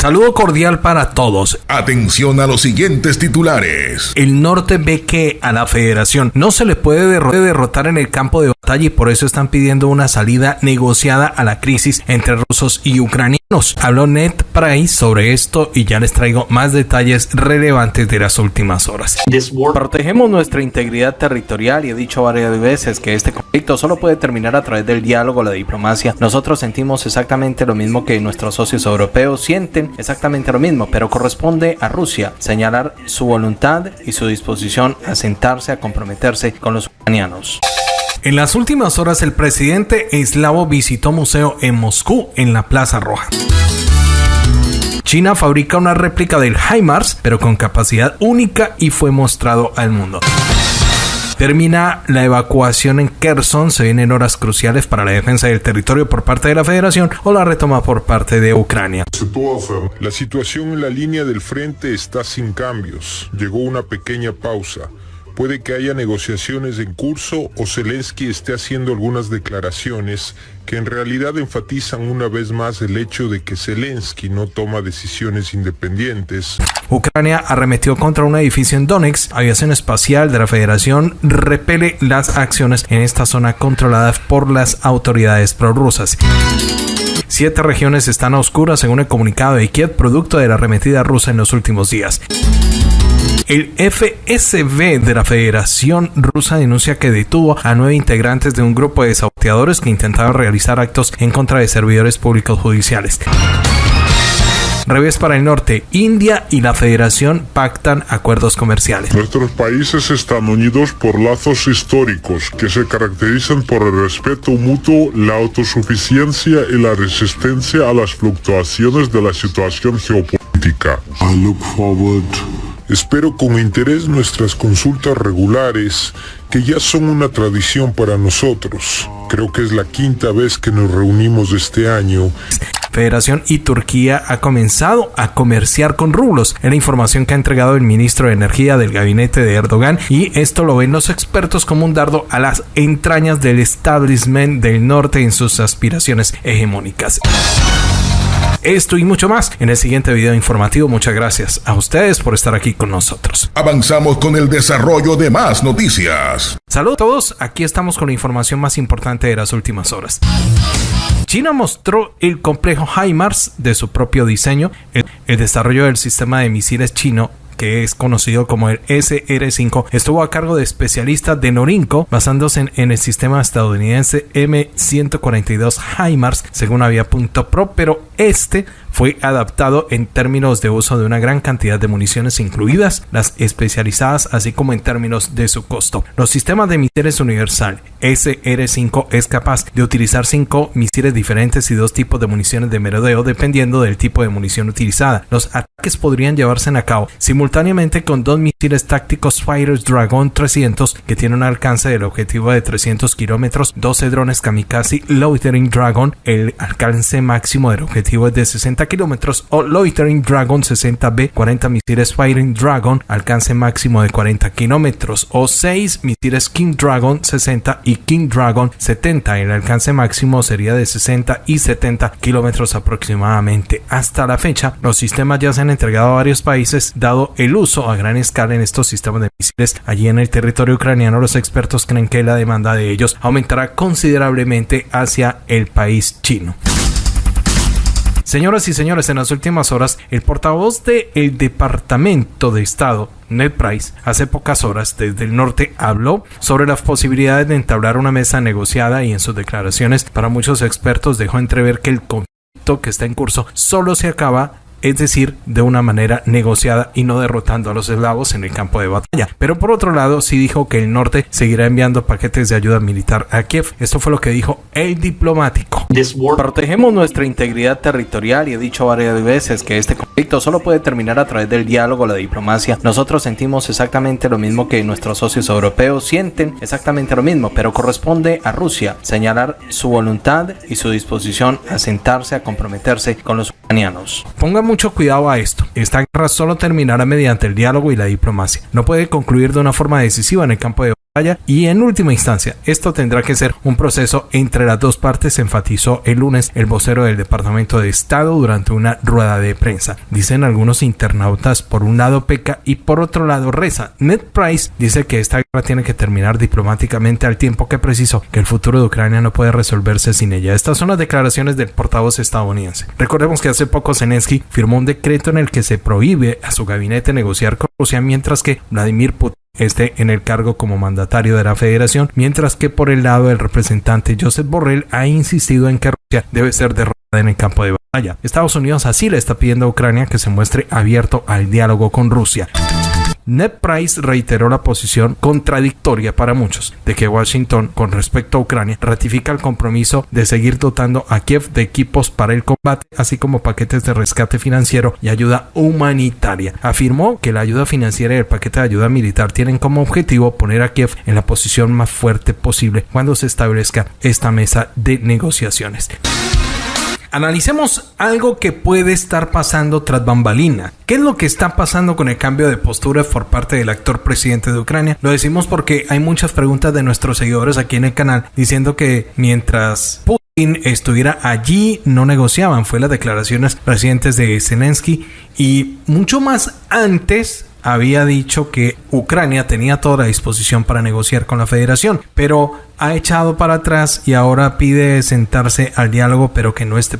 Saludo cordial para todos. Atención a los siguientes titulares. El norte ve que a la federación no se le puede derrotar en el campo de batalla y por eso están pidiendo una salida negociada a la crisis entre rusos y ucranianos. Habló Ned Price sobre esto y ya les traigo más detalles relevantes de las últimas horas. Protegemos nuestra integridad territorial y he dicho varias veces que este conflicto solo puede terminar a través del diálogo, la diplomacia. Nosotros sentimos exactamente lo mismo que nuestros socios europeos sienten exactamente lo mismo, pero corresponde a Rusia señalar su voluntad y su disposición a sentarse a comprometerse con los ucranianos. En las últimas horas el presidente eslavo visitó museo en Moscú en la Plaza Roja. China fabrica una réplica del HIMARS, pero con capacidad única y fue mostrado al mundo. Termina la evacuación en Kherson, se vienen horas cruciales para la defensa del territorio por parte de la Federación o la retoma por parte de Ucrania. La situación en la línea del frente está sin cambios. Llegó una pequeña pausa. Puede que haya negociaciones en curso o Zelensky esté haciendo algunas declaraciones que en realidad enfatizan una vez más el hecho de que Zelensky no toma decisiones independientes. Ucrania arremetió contra un edificio en Donetsk. Aviación espacial de la Federación repele las acciones en esta zona controlada por las autoridades prorrusas. Siete regiones están a oscuras según el comunicado de Kiev, producto de la arremetida rusa en los últimos días. El FSB de la Federación Rusa denuncia que detuvo a nueve integrantes de un grupo de saboteadores que intentaban realizar actos en contra de servidores públicos judiciales. Revés para el norte, India y la Federación pactan acuerdos comerciales. Nuestros países están unidos por lazos históricos que se caracterizan por el respeto mutuo, la autosuficiencia y la resistencia a las fluctuaciones de la situación geopolítica. Espero con interés nuestras consultas regulares, que ya son una tradición para nosotros. Creo que es la quinta vez que nos reunimos este año. Federación y Turquía ha comenzado a comerciar con rublos. Es la información que ha entregado el ministro de Energía del gabinete de Erdogan y esto lo ven los expertos como un dardo a las entrañas del establishment del norte en sus aspiraciones hegemónicas. Esto y mucho más en el siguiente video informativo. Muchas gracias a ustedes por estar aquí con nosotros. Avanzamos con el desarrollo de más noticias. Saludos a todos, aquí estamos con la información más importante de las últimas horas. China mostró el complejo HIMARS de su propio diseño. El, el desarrollo del sistema de misiles chino que es conocido como el SR-5, estuvo a cargo de especialistas de Norinco, basándose en, el sistema estadounidense M142 HIMARS, según había punto pro, pero este fue adaptado en términos de uso de una gran cantidad de municiones incluidas las especializadas así como en términos de su costo. Los sistemas de misiles universal SR5 es capaz de utilizar cinco misiles diferentes y dos tipos de municiones de merodeo dependiendo del tipo de munición utilizada. Los ataques podrían llevarse a cabo simultáneamente con dos misiles tácticos Fighters Dragon 300 que tienen un alcance del objetivo de 300 kilómetros, 12 drones Kamikaze Loitering Dragon, el alcance máximo del objetivo es de 60 kilómetros o Loitering Dragon 60B 40 misiles Firing Dragon alcance máximo de 40 kilómetros o 6 misiles King Dragon 60 y King Dragon 70 el alcance máximo sería de 60 y 70 kilómetros aproximadamente. Hasta la fecha los sistemas ya se han entregado a varios países dado el uso a gran escala en estos sistemas de misiles. Allí en el territorio ucraniano los expertos creen que la demanda de ellos aumentará considerablemente hacia el país chino Señoras y señores, en las últimas horas, el portavoz del Departamento de Estado, Ned Price, hace pocas horas desde el norte habló sobre las posibilidades de entablar una mesa negociada y en sus declaraciones para muchos expertos dejó entrever que el conflicto que está en curso solo se acaba es decir, de una manera negociada y no derrotando a los eslavos en el campo de batalla. Pero por otro lado, sí dijo que el norte seguirá enviando paquetes de ayuda militar a Kiev. Esto fue lo que dijo el diplomático. Protegemos nuestra integridad territorial y he dicho varias veces que este conflicto solo puede terminar a través del diálogo, la diplomacia. Nosotros sentimos exactamente lo mismo que nuestros socios europeos sienten exactamente lo mismo, pero corresponde a Rusia señalar su voluntad y su disposición a sentarse a comprometerse con los ucranianos. Pongamos mucho cuidado a esto. Esta guerra solo terminará mediante el diálogo y la diplomacia. No puede concluir de una forma decisiva en el campo de y en última instancia, esto tendrá que ser un proceso entre las dos partes, enfatizó el lunes el vocero del Departamento de Estado durante una rueda de prensa. Dicen algunos internautas, por un lado peca y por otro lado reza. Ned Price dice que esta guerra tiene que terminar diplomáticamente al tiempo que precisó que el futuro de Ucrania no puede resolverse sin ella. Estas son las declaraciones del portavoz estadounidense. Recordemos que hace poco Zelensky firmó un decreto en el que se prohíbe a su gabinete negociar con Rusia, mientras que Vladimir Putin esté en el cargo como mandatario de la federación, mientras que por el lado del representante Joseph Borrell ha insistido en que Rusia debe ser derrotada en el campo de batalla. Estados Unidos así le está pidiendo a Ucrania que se muestre abierto al diálogo con Rusia. Ned Price reiteró la posición contradictoria para muchos de que Washington con respecto a Ucrania ratifica el compromiso de seguir dotando a Kiev de equipos para el combate, así como paquetes de rescate financiero y ayuda humanitaria. Afirmó que la ayuda financiera y el paquete de ayuda militar tienen como objetivo poner a Kiev en la posición más fuerte posible cuando se establezca esta mesa de negociaciones. Analicemos algo que puede estar pasando tras bambalina. ¿Qué es lo que está pasando con el cambio de postura por parte del actor presidente de Ucrania? Lo decimos porque hay muchas preguntas de nuestros seguidores aquí en el canal diciendo que mientras Putin estuviera allí no negociaban. Fue las declaraciones recientes de Zelensky y mucho más antes había dicho que Ucrania tenía toda la disposición para negociar con la federación, pero ha echado para atrás y ahora pide sentarse al diálogo, pero que no esté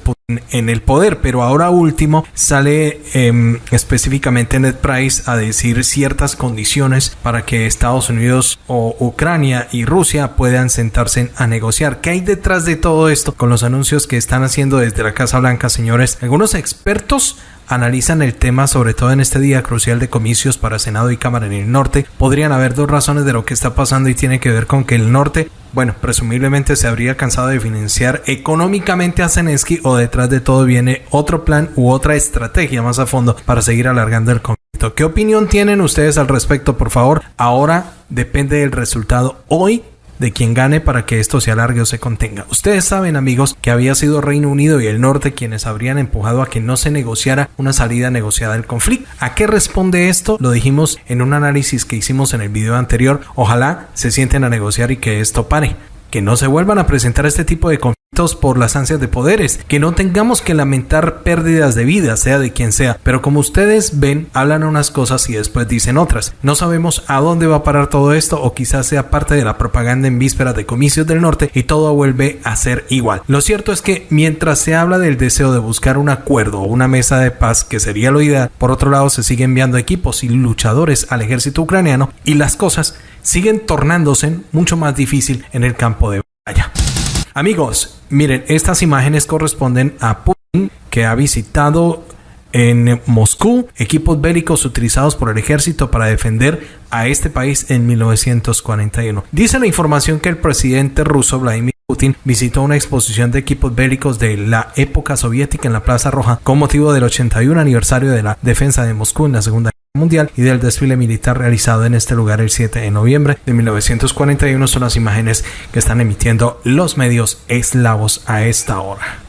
en el poder. Pero ahora último sale eh, específicamente Ned Price a decir ciertas condiciones para que Estados Unidos o Ucrania y Rusia puedan sentarse a negociar. ¿Qué hay detrás de todo esto con los anuncios que están haciendo desde la Casa Blanca, señores? Algunos expertos analizan el tema, sobre todo en este día crucial de comicios para Senado y Cámara en el norte, podrían haber dos razones de lo que está pasando y tiene que ver con que el norte, bueno, presumiblemente se habría cansado de financiar económicamente a Zelensky o detrás de todo viene otro plan u otra estrategia más a fondo para seguir alargando el conflicto. ¿Qué opinión tienen ustedes al respecto, por favor? Ahora depende del resultado hoy de quien gane para que esto se alargue o se contenga. Ustedes saben, amigos, que había sido Reino Unido y el norte quienes habrían empujado a que no se negociara una salida negociada del conflicto. ¿A qué responde esto? Lo dijimos en un análisis que hicimos en el video anterior. Ojalá se sienten a negociar y que esto pare. Que no se vuelvan a presentar este tipo de conflictos por las ansias de poderes, que no tengamos que lamentar pérdidas de vida, sea de quien sea, pero como ustedes ven, hablan unas cosas y después dicen otras. No sabemos a dónde va a parar todo esto o quizás sea parte de la propaganda en vísperas de comicios del norte y todo vuelve a ser igual. Lo cierto es que mientras se habla del deseo de buscar un acuerdo o una mesa de paz, que sería lo ideal, por otro lado se sigue enviando equipos y luchadores al ejército ucraniano y las cosas siguen tornándose mucho más difícil en el campo de. Amigos, miren, estas imágenes corresponden a Putin que ha visitado en Moscú equipos bélicos utilizados por el ejército para defender a este país en 1941. Dice la información que el presidente ruso Vladimir Putin visitó una exposición de equipos bélicos de la época soviética en la Plaza Roja con motivo del 81 aniversario de la defensa de Moscú en la Segunda Mundial y del desfile militar realizado en este lugar el 7 de noviembre de 1941 son las imágenes que están emitiendo los medios eslavos a esta hora.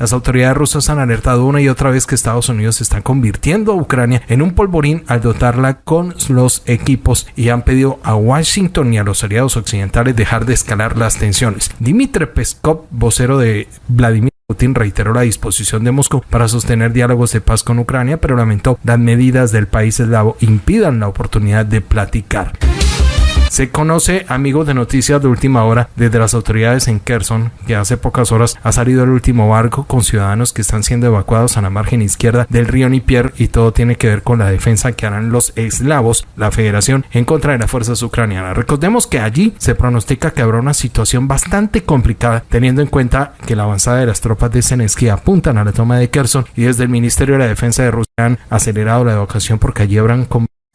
Las autoridades rusas han alertado una y otra vez que Estados Unidos está convirtiendo a Ucrania en un polvorín al dotarla con los equipos y han pedido a Washington y a los aliados occidentales dejar de escalar las tensiones. Dmitry Peskov, vocero de Vladimir Putin reiteró la disposición de Moscú para sostener diálogos de paz con Ucrania, pero lamentó las medidas del país eslavo impidan la oportunidad de platicar. Se conoce, amigos de noticias de última hora, desde las autoridades en Kherson, que hace pocas horas ha salido el último barco con ciudadanos que están siendo evacuados a la margen izquierda del río Nipier y todo tiene que ver con la defensa que harán los eslavos, la federación, en contra de las fuerzas ucranianas. Recordemos que allí se pronostica que habrá una situación bastante complicada, teniendo en cuenta que la avanzada de las tropas de Zelensky apuntan a la toma de Kherson y desde el Ministerio de la Defensa de Rusia han acelerado la evacuación porque allí habrán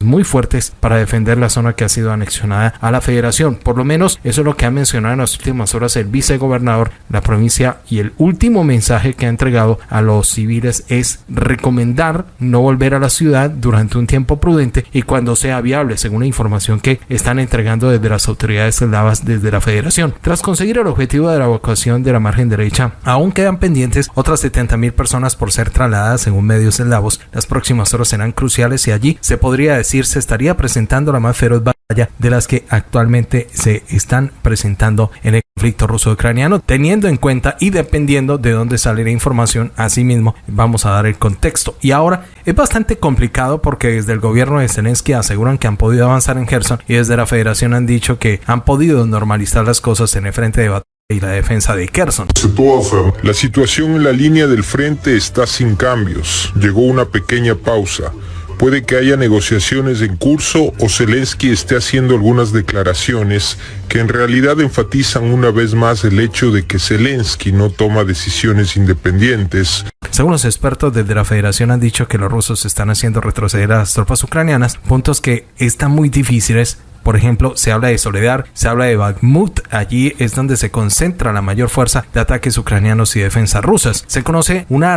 muy fuertes para defender la zona que ha sido anexionada a la federación. Por lo menos eso es lo que ha mencionado en las últimas horas el vicegobernador de la provincia y el último mensaje que ha entregado a los civiles es recomendar no volver a la ciudad durante un tiempo prudente y cuando sea viable, según la información que están entregando desde las autoridades eslavas desde la federación. Tras conseguir el objetivo de la evacuación de la margen derecha, aún quedan pendientes otras 70.000 personas por ser trasladadas según medios eslavos. Las próximas horas serán cruciales y allí se podría decir se estaría presentando la más feroz batalla de las que actualmente se están presentando en el conflicto ruso-ucraniano, teniendo en cuenta y dependiendo de dónde sale la información, asimismo vamos a dar el contexto. Y ahora es bastante complicado porque desde el gobierno de Zelensky aseguran que han podido avanzar en Gerson y desde la federación han dicho que han podido normalizar las cosas en el frente de batalla y la defensa de Kherson. La situación en la línea del frente está sin cambios. Llegó una pequeña pausa. Puede que haya negociaciones en curso o Zelensky esté haciendo algunas declaraciones que en realidad enfatizan una vez más el hecho de que Zelensky no toma decisiones independientes. Según los expertos desde la federación han dicho que los rusos están haciendo retroceder a las tropas ucranianas, puntos que están muy difíciles por ejemplo, se habla de Soledad, se habla de Bakhmut, allí es donde se concentra la mayor fuerza de ataques ucranianos y defensas rusas. Se conoce una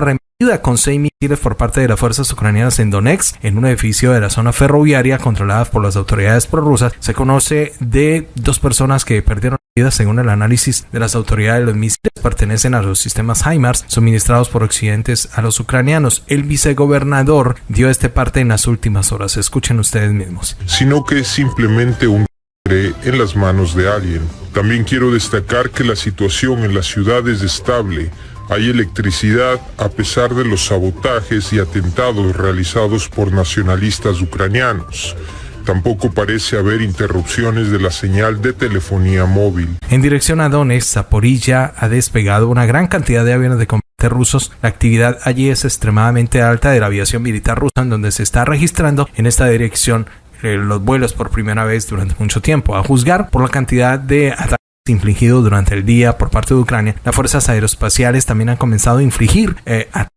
con seis misiles por parte de las fuerzas ucranianas en Donetsk, en un edificio de la zona ferroviaria controlada por las autoridades prorrusas. Se conoce de dos personas que perdieron la vida según el análisis de las autoridades. Los misiles pertenecen a los sistemas HIMARS suministrados por occidentes a los ucranianos. El vicegobernador dio este parte en las últimas horas. Escuchen ustedes mismos. Sino que es simplemente un en las manos de alguien. También quiero destacar que la situación en la ciudad es estable hay electricidad a pesar de los sabotajes y atentados realizados por nacionalistas ucranianos. Tampoco parece haber interrupciones de la señal de telefonía móvil. En dirección a Donetsk, Zaporilla ha despegado una gran cantidad de aviones de combate rusos. La actividad allí es extremadamente alta de la aviación militar rusa, en donde se está registrando en esta dirección eh, los vuelos por primera vez durante mucho tiempo. A juzgar por la cantidad de ataques infligido durante el día por parte de Ucrania, las fuerzas aeroespaciales también han comenzado a infligir eh, a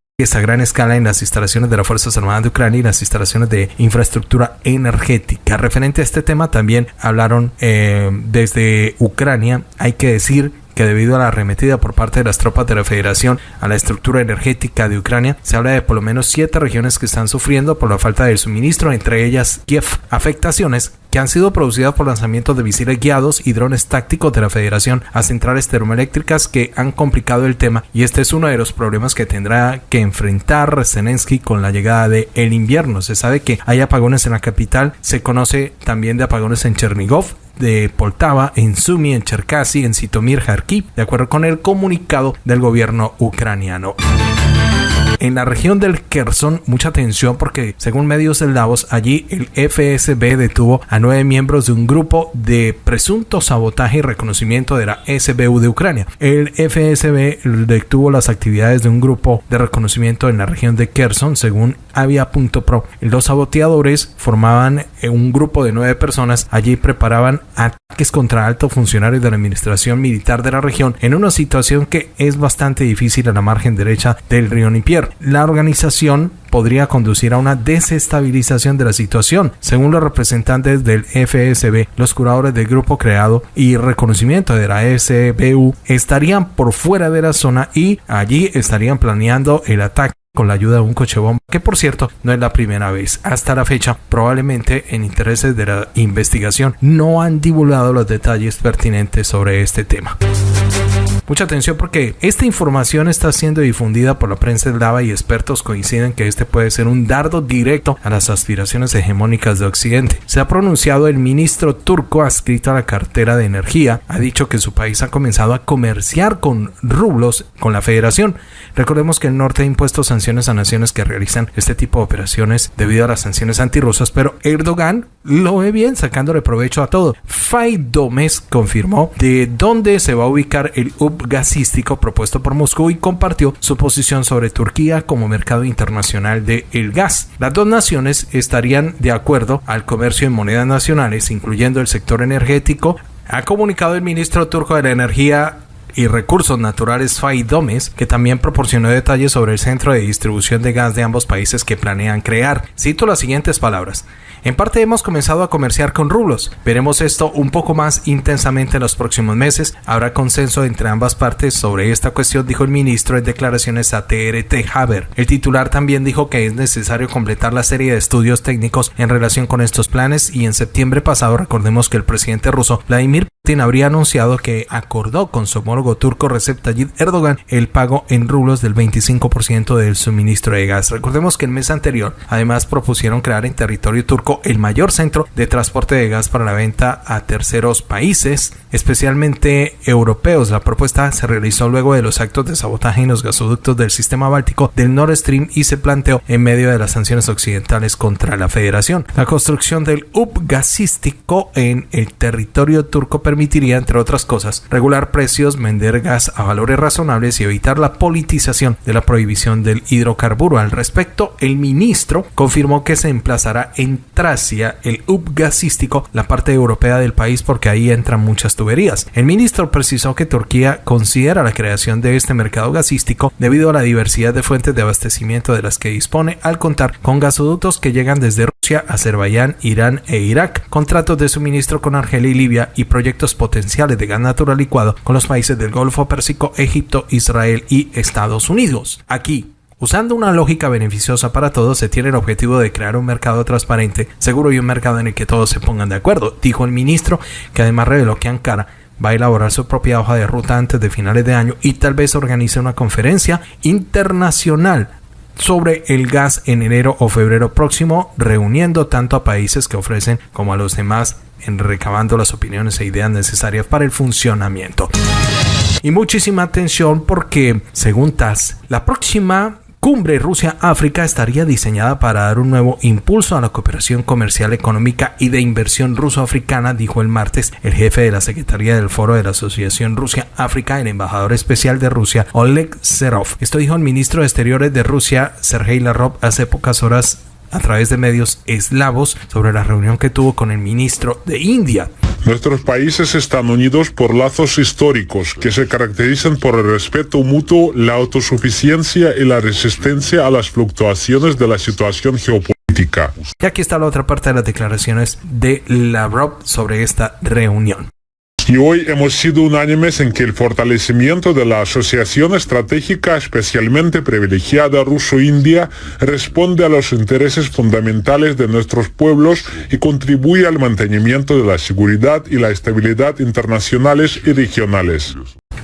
gran escala en las instalaciones de las Fuerzas Armadas de Ucrania y las instalaciones de infraestructura energética. Referente a este tema también hablaron eh, desde Ucrania. Hay que decir que debido a la arremetida por parte de las tropas de la Federación a la estructura energética de Ucrania, se habla de por lo menos siete regiones que están sufriendo por la falta de suministro, entre ellas Kiev. Afectaciones que han sido producidas por lanzamientos de misiles guiados y drones tácticos de la Federación a centrales termoeléctricas que han complicado el tema y este es uno de los problemas que tendrá que enfrentar Zelensky con la llegada de el invierno. Se sabe que hay apagones en la capital, se conoce también de apagones en Chernigov, de Poltava, en Sumi, en Cherkasy, en Sitomir, Kharkiv, de acuerdo con el comunicado del gobierno ucraniano. En la región del Kherson, mucha atención porque según medios eslavos, allí el FSB detuvo a nueve miembros de un grupo de presunto sabotaje y reconocimiento de la SBU de Ucrania. El FSB detuvo las actividades de un grupo de reconocimiento en la región de Kherson, según Avia.pro. Los saboteadores formaban un grupo de nueve personas. Allí preparaban ataques contra altos funcionarios de la administración militar de la región en una situación que es bastante difícil a la margen derecha del río Nipier la organización podría conducir a una desestabilización de la situación. Según los representantes del FSB, los curadores del grupo creado y reconocimiento de la SBU estarían por fuera de la zona y allí estarían planeando el ataque con la ayuda de un coche bomba, que por cierto no es la primera vez. Hasta la fecha, probablemente en intereses de la investigación, no han divulgado los detalles pertinentes sobre este tema. Mucha atención porque esta información está siendo difundida por la prensa eslava y expertos coinciden que este puede ser un dardo directo a las aspiraciones hegemónicas de Occidente. Se ha pronunciado el ministro turco adscrito a la cartera de energía, ha dicho que su país ha comenzado a comerciar con rublos con la federación. Recordemos que el norte ha impuesto sanciones a naciones que realizan este tipo de operaciones debido a las sanciones antirrusas, pero Erdogan lo ve bien sacándole provecho a todo. Faidomes confirmó de dónde se va a ubicar el UP gasístico propuesto por Moscú y compartió su posición sobre Turquía como mercado internacional de gas. Las dos naciones estarían de acuerdo al comercio en monedas nacionales, incluyendo el sector energético, ha comunicado el ministro turco de la Energía y Recursos Naturales FAI Domes, que también proporcionó detalles sobre el centro de distribución de gas de ambos países que planean crear. Cito las siguientes palabras. En parte hemos comenzado a comerciar con rublos. Veremos esto un poco más intensamente en los próximos meses. Habrá consenso entre ambas partes sobre esta cuestión, dijo el ministro en declaraciones a TRT Haber. El titular también dijo que es necesario completar la serie de estudios técnicos en relación con estos planes y en septiembre pasado recordemos que el presidente ruso Vladimir habría anunciado que acordó con su homólogo turco Recep Tayyip Erdogan el pago en rublos del 25% del suministro de gas. Recordemos que el mes anterior además propusieron crear en territorio turco el mayor centro de transporte de gas para la venta a terceros países, especialmente europeos. La propuesta se realizó luego de los actos de sabotaje en los gasoductos del sistema báltico del Nord Stream y se planteó en medio de las sanciones occidentales contra la federación. La construcción del hub gasístico en el territorio turco permitiría, entre otras cosas, regular precios, vender gas a valores razonables y evitar la politización de la prohibición del hidrocarburo. Al respecto, el ministro confirmó que se emplazará en Tracia, el hub gasístico, la parte europea del país, porque ahí entran muchas tuberías. El ministro precisó que Turquía considera la creación de este mercado gasístico debido a la diversidad de fuentes de abastecimiento de las que dispone al contar con gasoductos que llegan desde Azerbaiyán, Irán e Irak, contratos de suministro con Argelia y Libia y proyectos potenciales de gas natural licuado con los países del Golfo Pérsico, Egipto, Israel y Estados Unidos. Aquí, Usando una lógica beneficiosa para todos, se tiene el objetivo de crear un mercado transparente, seguro y un mercado en el que todos se pongan de acuerdo, dijo el ministro, que además reveló que Ankara va a elaborar su propia hoja de ruta antes de finales de año y tal vez organice una conferencia internacional sobre el gas en enero o febrero próximo, reuniendo tanto a países que ofrecen como a los demás en recabando las opiniones e ideas necesarias para el funcionamiento. Y muchísima atención porque, según TAS, la próxima cumbre Rusia-África estaría diseñada para dar un nuevo impulso a la cooperación comercial, económica y de inversión ruso-africana, dijo el martes el jefe de la Secretaría del Foro de la Asociación Rusia-África, el embajador especial de Rusia, Oleg Serov. Esto dijo el ministro de Exteriores de Rusia, Sergei Lavrov, hace pocas horas a través de medios eslavos sobre la reunión que tuvo con el ministro de India. Nuestros países están unidos por lazos históricos que se caracterizan por el respeto mutuo, la autosuficiencia y la resistencia a las fluctuaciones de la situación geopolítica. Y aquí está la otra parte de las declaraciones de Lavrov sobre esta reunión. Y hoy hemos sido unánimes en que el fortalecimiento de la asociación estratégica especialmente privilegiada ruso-india responde a los intereses fundamentales de nuestros pueblos y contribuye al mantenimiento de la seguridad y la estabilidad internacionales y regionales.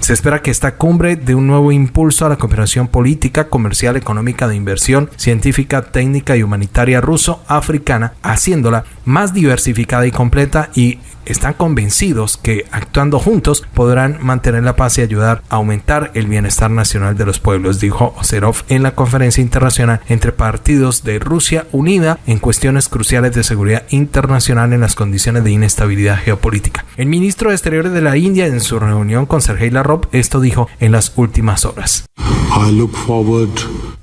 Se espera que esta cumbre dé un nuevo impulso a la cooperación política, comercial, económica, de inversión, científica, técnica y humanitaria ruso-africana, haciéndola más diversificada y completa y están convencidos que actuando juntos podrán mantener la paz y ayudar a aumentar el bienestar nacional de los pueblos, dijo Oserov en la conferencia internacional entre partidos de Rusia unida en cuestiones cruciales de seguridad internacional en las condiciones de inestabilidad geopolítica. El ministro de Exteriores de la India en su reunión con Sergei Lavrov esto dijo en las últimas horas.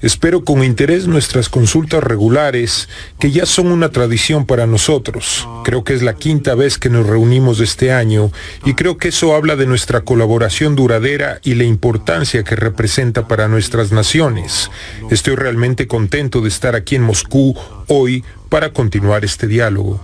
Espero con interés nuestras consultas regulares, que ya son una tradición para nosotros. Creo que es la quinta vez que nos reunimos este año y creo que eso habla de nuestra colaboración duradera y la importancia que representa para nuestras naciones. Estoy realmente contento de estar aquí en Moscú hoy para continuar este diálogo.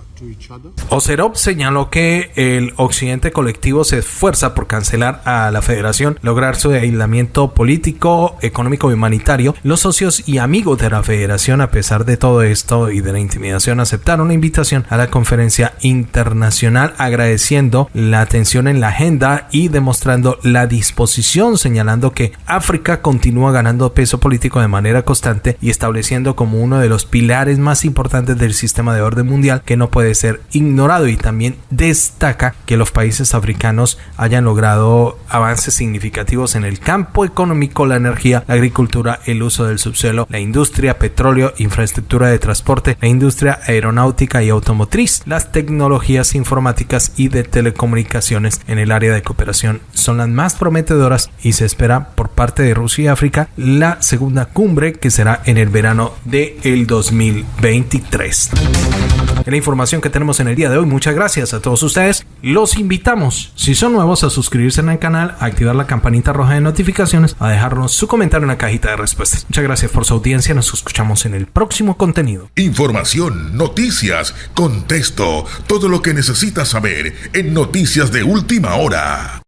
Oserov señaló que el occidente colectivo se esfuerza por cancelar a la federación, lograr su aislamiento político, económico y humanitario. Los socios y amigos de la federación, a pesar de todo esto y de la intimidación, aceptaron la invitación a la conferencia internacional agradeciendo la atención en la agenda y demostrando la disposición, señalando que África continúa ganando peso político de manera constante y estableciendo como uno de los pilares más importantes del sistema de orden mundial que no puede ser ignorado y también destaca que los países africanos hayan logrado avances significativos en el campo económico, la energía, la agricultura, el uso del subsuelo, la industria, petróleo, infraestructura de transporte, la industria aeronáutica y automotriz, las tecnologías informáticas y de telecomunicaciones en el área de cooperación son las más prometedoras y se espera por parte de Rusia y África la segunda cumbre que será en el verano del el 2023. La información que tenemos en el día de hoy. Muchas gracias a todos ustedes. Los invitamos, si son nuevos, a suscribirse en el canal, a activar la campanita roja de notificaciones, a dejarnos su comentario en la cajita de respuestas. Muchas gracias por su audiencia. Nos escuchamos en el próximo contenido. Información, noticias, contexto, todo lo que necesitas saber en Noticias de Última Hora.